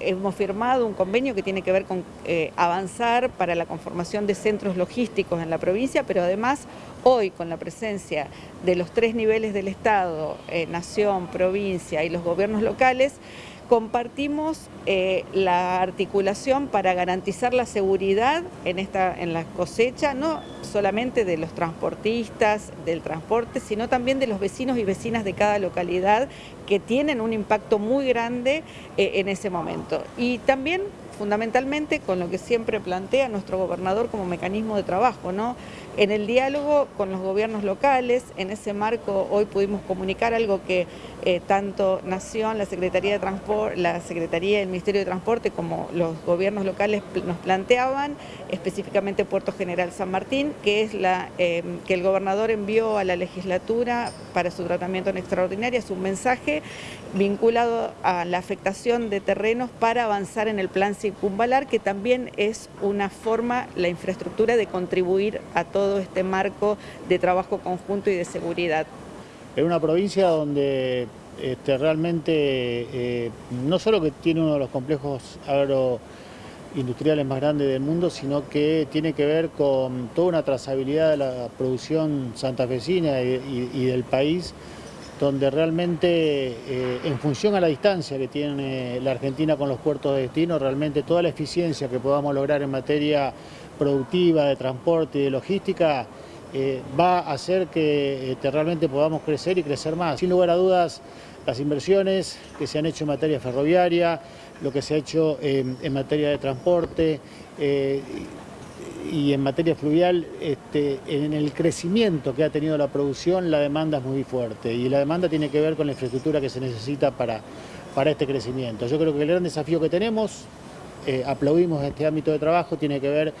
Hemos firmado un convenio que tiene que ver con eh, avanzar para la conformación de centros logísticos en la provincia, pero además hoy con la presencia de los tres niveles del Estado, eh, nación, provincia y los gobiernos locales, compartimos eh, la articulación para garantizar la seguridad en, esta, en la cosecha, no solamente de los transportistas, del transporte, sino también de los vecinos y vecinas de cada localidad que tienen un impacto muy grande eh, en ese momento. Y también fundamentalmente con lo que siempre plantea nuestro gobernador como mecanismo de trabajo, ¿no? En el diálogo con los gobiernos locales, en ese marco hoy pudimos comunicar algo que eh, tanto Nación, la Secretaría de Transporte, la Secretaría del Ministerio de Transporte como los gobiernos locales nos planteaban, específicamente Puerto General San Martín, que es la eh, que el gobernador envió a la legislatura para su tratamiento en extraordinaria, es un mensaje vinculado a la afectación de terrenos para avanzar en el plan circunvalar, que también es una forma, la infraestructura de contribuir a todo este marco de trabajo conjunto y de seguridad. En una provincia donde este, realmente eh, no solo que tiene uno de los complejos agroindustriales más grandes del mundo, sino que tiene que ver con toda una trazabilidad de la producción santafesina y del país, donde realmente eh, en función a la distancia que tiene la Argentina con los puertos de destino, realmente toda la eficiencia que podamos lograr en materia productiva, de transporte y de logística, eh, va a hacer que este, realmente podamos crecer y crecer más. Sin lugar a dudas, las inversiones que se han hecho en materia ferroviaria, lo que se ha hecho en materia de transporte, eh, y en materia fluvial, este, en el crecimiento que ha tenido la producción, la demanda es muy fuerte y la demanda tiene que ver con la infraestructura que se necesita para, para este crecimiento. Yo creo que el gran desafío que tenemos, eh, aplaudimos este ámbito de trabajo, tiene que ver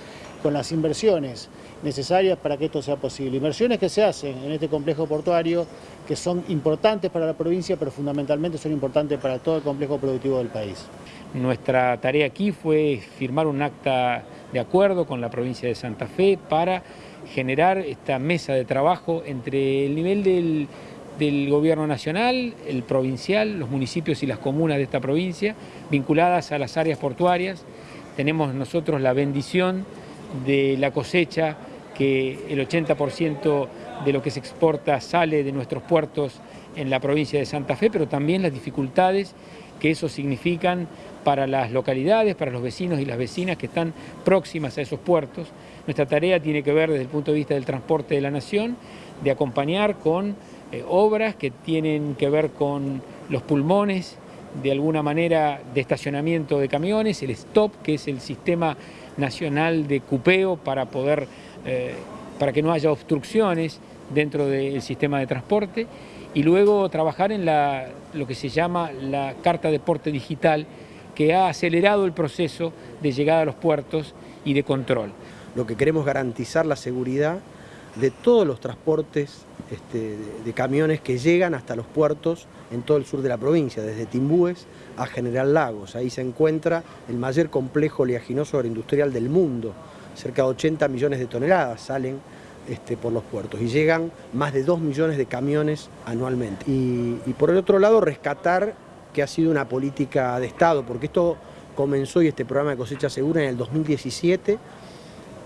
con las inversiones necesarias para que esto sea posible. Inversiones que se hacen en este complejo portuario, que son importantes para la provincia, pero fundamentalmente son importantes para todo el complejo productivo del país. Nuestra tarea aquí fue firmar un acta de acuerdo con la provincia de Santa Fe para generar esta mesa de trabajo entre el nivel del, gobierno nacional, el provincial, los municipios y las comunas de esta provincia, vinculadas a las áreas portuarias. Tenemos nosotros la bendición de la cosecha, que el 80% de lo que se exporta sale de nuestros puertos en la provincia de Santa Fe, pero también las dificultades que eso significan para las localidades, para los vecinos y las vecinas que están próximas a esos puertos. Nuestra tarea tiene que ver desde el punto de vista del transporte de la nación, de acompañar con eh, obras que tienen que ver con los pulmones, de alguna manera de estacionamiento de camiones, el STOP, que es el sistema nacional de cupeo para poder, eh, para que no haya obstrucciones dentro del sistema de transporte, y luego trabajar en lo que se llama la Carta de Porte Digital, que ha acelerado el proceso de llegada a los puertos y de control. Lo que queremos garantizar la seguridad de todos los transportes este, de, camiones que llegan hasta los puertos en todo el sur de la provincia, desde Timbúes a General Lagos. Ahí se encuentra el mayor complejo oleaginoso agroindustrial del mundo. Cerca de 80 millones de toneladas salen este, por los puertos y llegan más de 2 millones de camiones anualmente. Y, por el otro lado, rescatar que ha sido una política de Estado, porque esto comenzó y este programa de cosecha segura en el 2017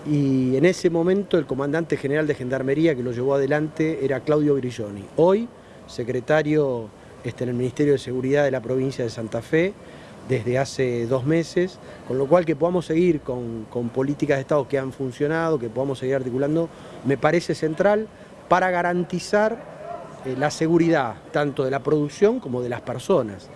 y en ese momento el comandante general de Gendarmería que lo llevó adelante era Claudio Grilloni. Hoy, secretario este, en el Ministerio de Seguridad de la provincia de Santa Fe, desde hace dos meses, con lo cual que podamos seguir con, políticas de Estado que han funcionado, que podamos seguir articulando, me parece central para garantizar eh, la seguridad tanto de la producción como de las personas.